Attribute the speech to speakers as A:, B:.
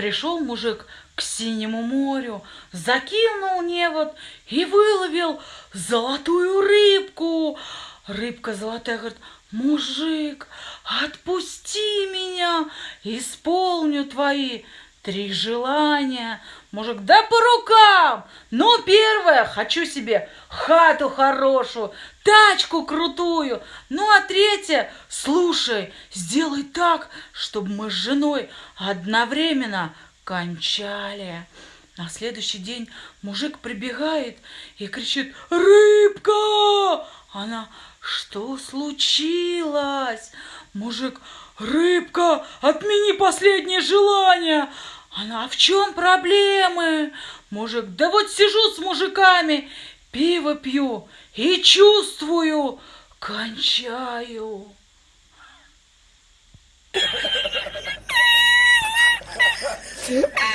A: Пришел мужик к синему морю, закинул невод и выловил золотую рыбку. Рыбка золотая говорит, мужик, отпусти меня, исполню твои три желания. Мужик, да по рукам! Ну, первое, хочу себе хату хорошую, тачку крутую. Ну, а третье, слушай, сделай так, чтобы мы с женой одновременно кончали. На следующий день мужик прибегает и кричит «Рыбка!» Она «Что случилось?» Мужик, рыбка, отмени последнее желание. Она, а в чем проблемы? Мужик, да вот сижу с мужиками, пиво пью и чувствую, кончаю. Yeah.